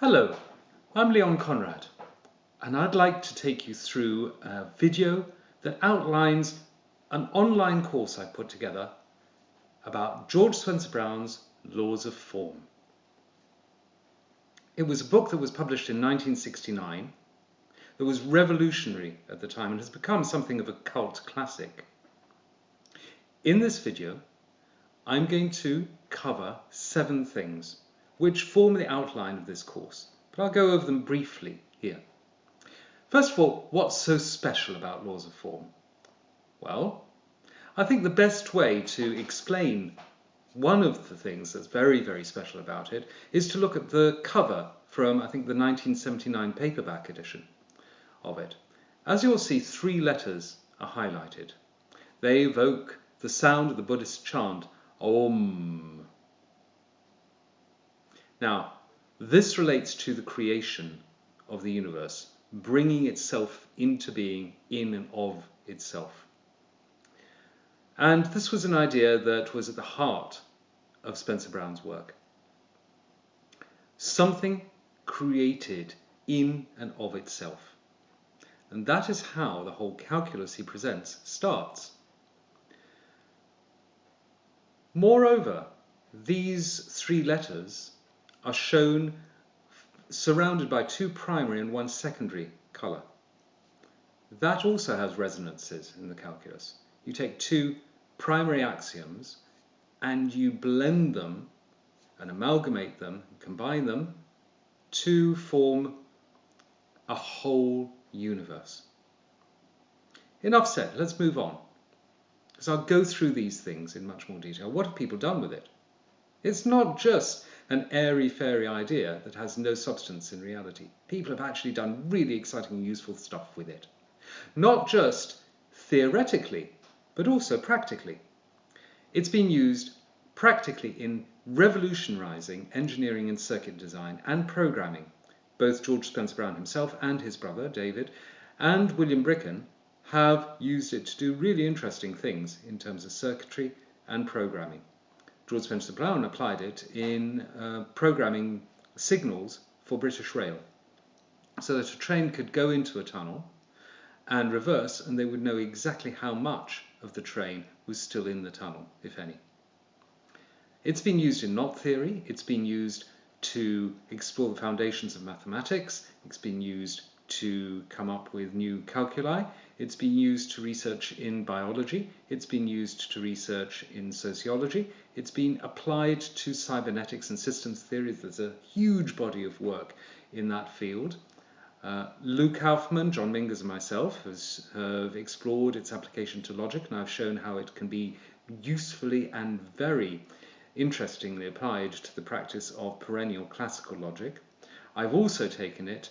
Hello, I'm Leon Conrad, and I'd like to take you through a video that outlines an online course I put together about George Spencer Brown's Laws of Form. It was a book that was published in 1969 that was revolutionary at the time and has become something of a cult classic. In this video, I'm going to cover seven things which form the outline of this course, but I'll go over them briefly here. First of all, what's so special about laws of form? Well, I think the best way to explain one of the things that's very, very special about it is to look at the cover from, I think, the 1979 paperback edition of it. As you'll see, three letters are highlighted. They evoke the sound of the Buddhist chant Om. Now, this relates to the creation of the universe, bringing itself into being in and of itself. And this was an idea that was at the heart of Spencer Brown's work. Something created in and of itself. And that is how the whole calculus he presents starts. Moreover, these three letters are shown surrounded by two primary and one secondary colour. That also has resonances in the calculus. You take two primary axioms and you blend them and amalgamate them, combine them to form a whole universe. Enough said, let's move on. Because I'll go through these things in much more detail. What have people done with it? It's not just an airy-fairy idea that has no substance in reality. People have actually done really exciting and useful stuff with it. Not just theoretically, but also practically. It's been used practically in revolutionizing engineering and circuit design and programming. Both George Spencer Brown himself and his brother, David, and William Bricken have used it to do really interesting things in terms of circuitry and programming. George Spencer Brown applied it in uh, programming signals for British Rail so that a train could go into a tunnel and reverse and they would know exactly how much of the train was still in the tunnel, if any. It's been used in knot theory, it's been used to explore the foundations of mathematics, it's been used to come up with new calculi, it's been used to research in biology, it's been used to research in sociology, it's been applied to cybernetics and systems theory. There's a huge body of work in that field. Uh, Lou Kauffman, John Mingers and myself has, have explored its application to logic and I've shown how it can be usefully and very interestingly applied to the practice of perennial classical logic. I've also taken it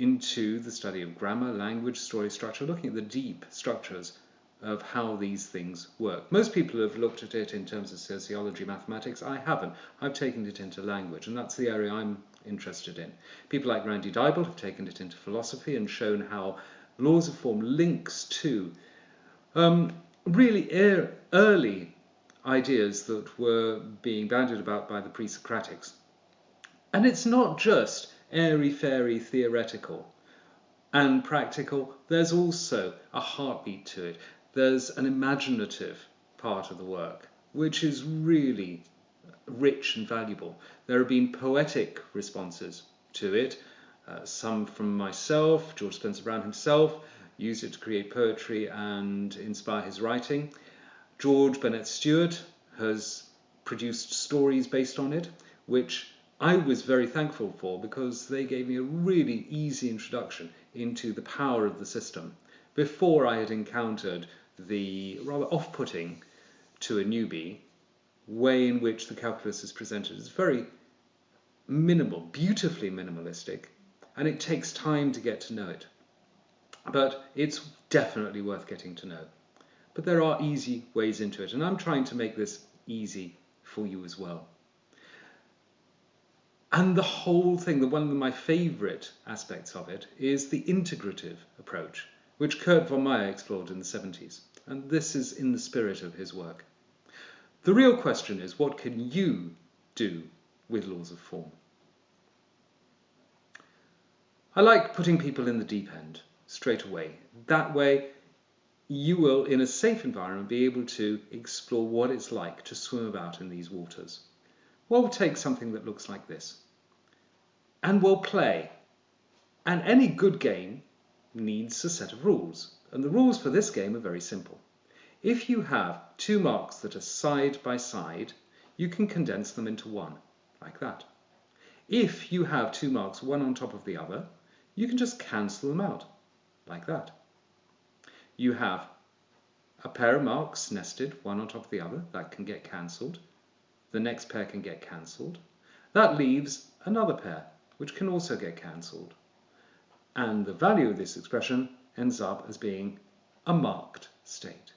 into the study of grammar, language, story structure, looking at the deep structures of how these things work. Most people have looked at it in terms of sociology, mathematics. I haven't. I've taken it into language, and that's the area I'm interested in. People like Randy Dible have taken it into philosophy and shown how laws of form links to um, really er early ideas that were being bandied about by the pre-Socratics. And it's not just airy-fairy theoretical and practical. There's also a heartbeat to it. There's an imaginative part of the work, which is really rich and valuable. There have been poetic responses to it, uh, some from myself, George Spencer Brown himself, used it to create poetry and inspire his writing. George Burnett Stewart has produced stories based on it, which I was very thankful for because they gave me a really easy introduction into the power of the system before I had encountered the rather off-putting to a newbie way in which the calculus is presented. It's very minimal, beautifully minimalistic, and it takes time to get to know it. But it's definitely worth getting to know. But there are easy ways into it, and I'm trying to make this easy for you as well. And the whole thing, the one of my favorite aspects of it, is the integrative approach, which Kurt von Meier explored in the 70s. And this is in the spirit of his work. The real question is, what can you do with laws of form? I like putting people in the deep end straight away. That way, you will, in a safe environment, be able to explore what it's like to swim about in these waters. We'll take something that looks like this. And we'll play. And any good game needs a set of rules. And the rules for this game are very simple. If you have two marks that are side by side, you can condense them into one, like that. If you have two marks, one on top of the other, you can just cancel them out, like that. You have a pair of marks nested, one on top of the other, that can get cancelled. The next pair can get cancelled. That leaves another pair, which can also get cancelled. And the value of this expression ends up as being a marked state.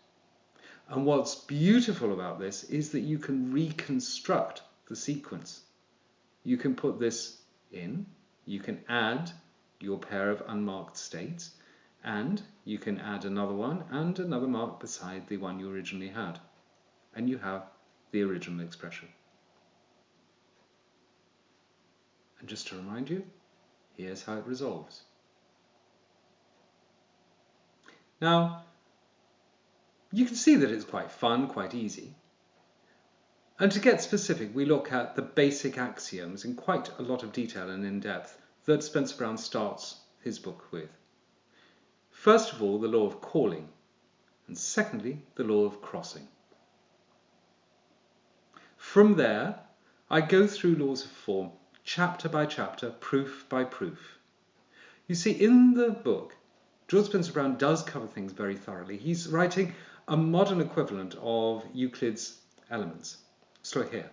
And what's beautiful about this is that you can reconstruct the sequence. You can put this in, you can add your pair of unmarked states, and you can add another one and another mark beside the one you originally had. And you have the original expression. And just to remind you, here's how it resolves. Now, you can see that it's quite fun, quite easy. And to get specific, we look at the basic axioms in quite a lot of detail and in depth that Spencer Brown starts his book with. First of all, the law of calling, and secondly, the law of crossing. From there, I go through laws of form, chapter by chapter, proof by proof. You see, in the book, George Spencer Brown does cover things very thoroughly. He's writing a modern equivalent of Euclid's Elements, Stoicheia.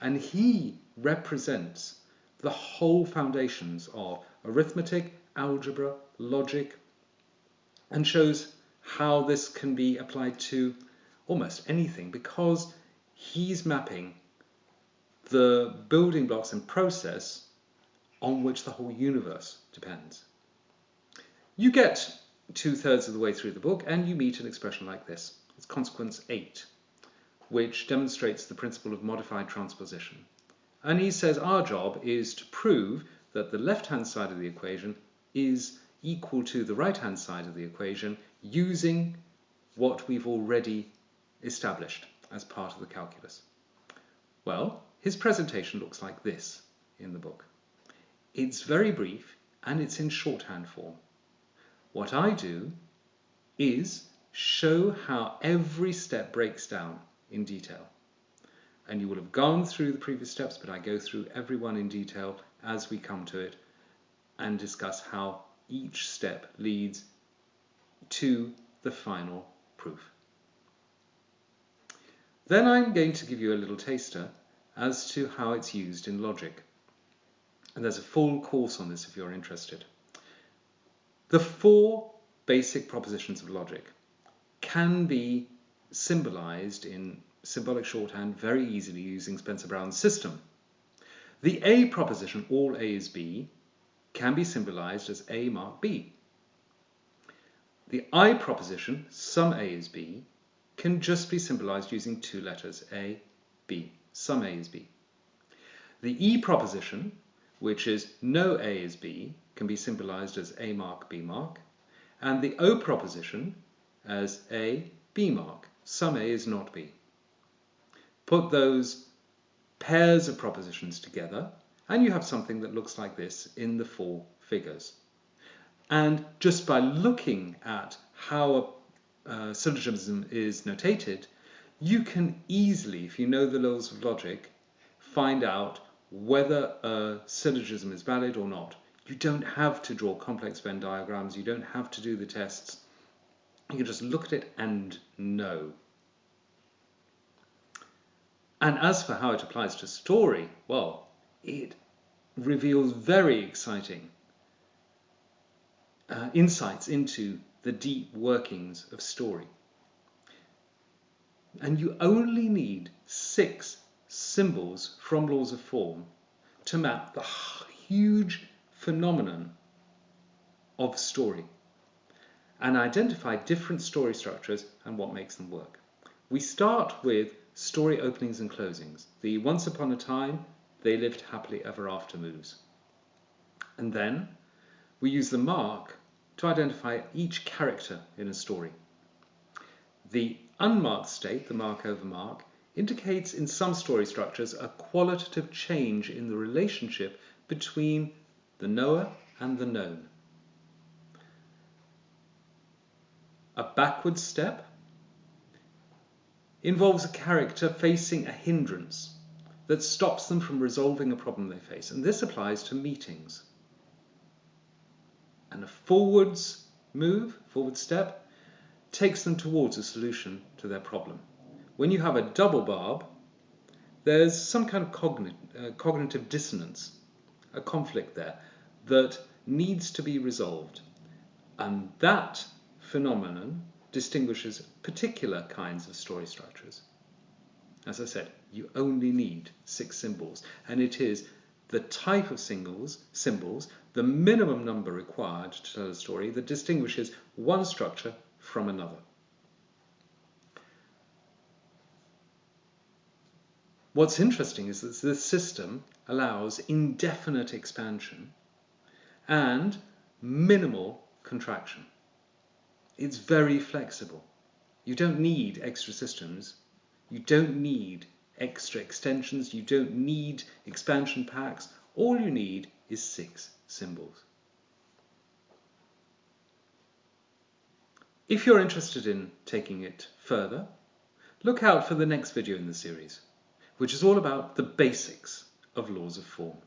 And he represents the whole foundations of arithmetic, algebra, logic, and shows how this can be applied to almost anything because he's mapping the building blocks and process on which the whole universe depends. You get two thirds of the way through the book and you meet an expression like this. It's consequence 8, which demonstrates the principle of modified transposition. And he says our job is to prove that the left-hand side of the equation is equal to the right-hand side of the equation using what we've already established as part of the calculus. Well, his presentation looks like this in the book. It's very brief and it's in shorthand form. What I do is show how every step breaks down in detail. And you will have gone through the previous steps, but I go through every one in detail as we come to it and discuss how each step leads to the final proof. Then I'm going to give you a little taster as to how it's used in logic. And there's a full course on this if you're interested. The four basic propositions of logic can be symbolized in symbolic shorthand very easily using Spencer Brown's system. The A proposition, all A is B, can be symbolized as A mark B. The I proposition, some A is B, can just be symbolized using two letters, A, B, some A is B. The E proposition, which is no A is B, can be symbolized as A mark, B mark, and the O proposition as A, B mark. Some A is not B. Put those pairs of propositions together and you have something that looks like this in the four figures. And just by looking at how a, a syllogism is notated, you can easily, if you know the laws of logic, find out whether a syllogism is valid or not. You don't have to draw complex Venn diagrams, you don't have to do the tests. You can just look at it and know. And as for how it applies to story, well, it reveals very exciting uh, insights into the deep workings of story. And you only need six symbols from laws of form to map the huge phenomenon of story and identify different story structures and what makes them work. We start with story openings and closings, the once upon a time, they lived happily ever after moves. And then we use the mark to identify each character in a story. The unmarked state, the mark over mark, indicates in some story structures a qualitative change in the relationship between the knower and the known. A backward step involves a character facing a hindrance that stops them from resolving a problem they face. And this applies to meetings. And a forwards move, forward step, takes them towards a solution to their problem. When you have a double barb, there's some kind of cogn uh, cognitive dissonance, a conflict there that needs to be resolved. And that phenomenon distinguishes particular kinds of story structures. As I said, you only need six symbols, and it is the type of symbols, symbols, the minimum number required to tell a story that distinguishes one structure from another. What's interesting is that this system allows indefinite expansion and minimal contraction. It's very flexible. You don't need extra systems. You don't need extra extensions. You don't need expansion packs. All you need is six symbols. If you're interested in taking it further, look out for the next video in the series, which is all about the basics of laws of form.